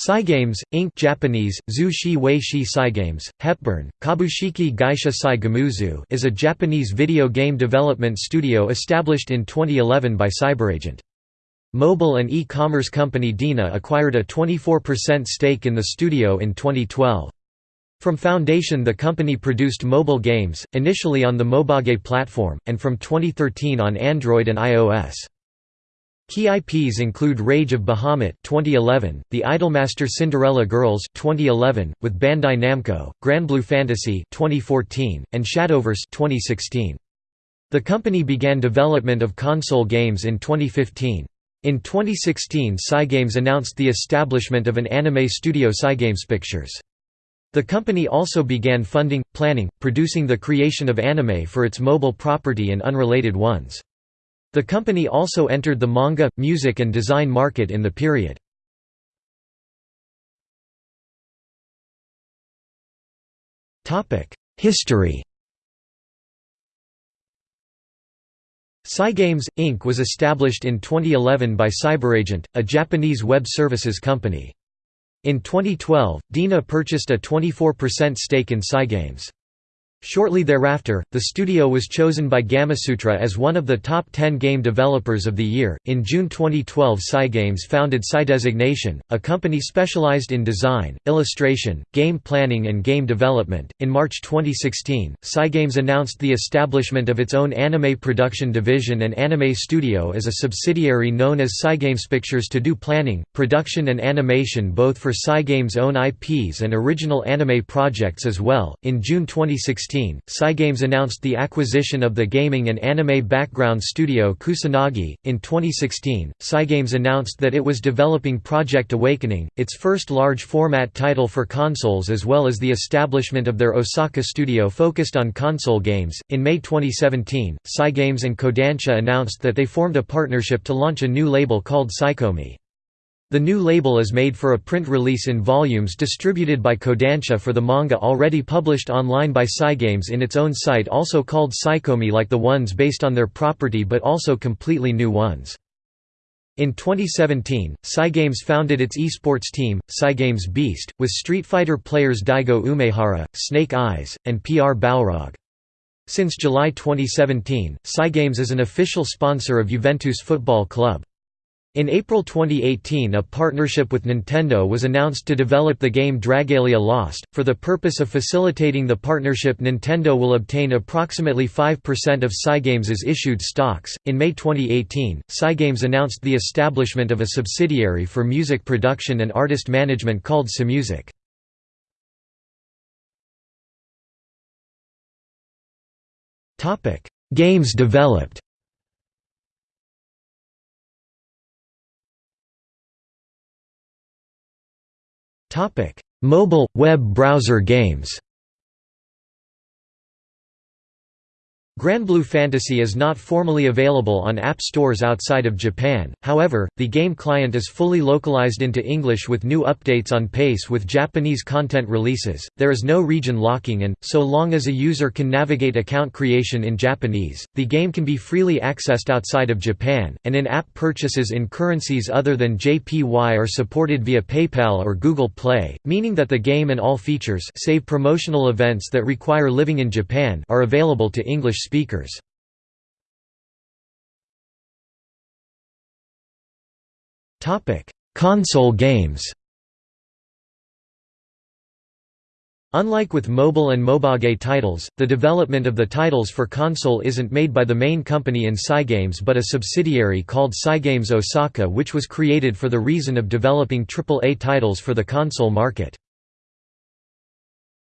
Cygames, Inc. Japanese, Zu Shi Wei Shi Cygames, Hepburn, Kabushiki Gaisha Sai Gamuzu is a Japanese video game development studio established in 2011 by CyberAgent. Mobile and e-commerce company DeNA acquired a 24% stake in the studio in 2012. From foundation the company produced mobile games, initially on the Mobage platform, and from 2013 on Android and iOS. Key IPs include Rage of Bahamut 2011, The Idolmaster Cinderella Girls 2011 with Bandai Namco, Granblue Fantasy 2014 and Shadowverse 2016. The company began development of console games in 2015. In 2016 Cygames announced the establishment of an anime studio Cygames Pictures. The company also began funding, planning, producing the creation of anime for its mobile property and unrelated ones. The company also entered the manga, music and design market in the period. History Cygames, Inc. was established in 2011 by CyberAgent, a Japanese web services company. In 2012, DeNA purchased a 24% stake in Cygames. Shortly thereafter, the studio was chosen by Gamasutra as one of the top 10 game developers of the year. In June 2012, Cygames founded Cydesignation, a company specialized in design, illustration, game planning, and game development. In March 2016, Cygames announced the establishment of its own anime production division and anime studio as a subsidiary known as Cygames Pictures to do planning, production, and animation both for Cygames' own IPs and original anime projects as well. In June 2016, 2016, Cygames announced the acquisition of the gaming and anime background studio Kusanagi. In 2016, Cygames announced that it was developing Project Awakening, its first large format title for consoles, as well as the establishment of their Osaka studio focused on console games. In May 2017, Cygames and Kodansha announced that they formed a partnership to launch a new label called Cycomi. The new label is made for a print release in volumes distributed by Kodansha for the manga already published online by Cygames in its own site also called Cycomi like the ones based on their property but also completely new ones. In 2017, Cygames founded its esports team, Cygames Beast, with Street Fighter players Daigo Umehara, Snake Eyes, and PR Balrog. Since July 2017, Cygames is an official sponsor of Juventus Football Club. In April 2018 a partnership with Nintendo was announced to develop the game Dragalia Lost. For the purpose of facilitating the partnership Nintendo will obtain approximately 5% of Cygames' issued stocks. In May 2018, Cygames announced the establishment of a subsidiary for music production and artist management called Cymusic. Games developed Mobile, web browser games Granblue Fantasy is not formally available on app stores outside of Japan, however, the game client is fully localized into English with new updates on pace with Japanese content releases. There is no region locking and, so long as a user can navigate account creation in Japanese, the game can be freely accessed outside of Japan, and in-app purchases in currencies other than JPY are supported via PayPal or Google Play, meaning that the game and all features save promotional events that require living in Japan are available to English speakers. Console games Unlike with mobile and Mobage titles, the development of the titles for console isn't made by the main company in Cygames but a subsidiary called Cygames Osaka which was created for the reason of developing AAA titles for the console market.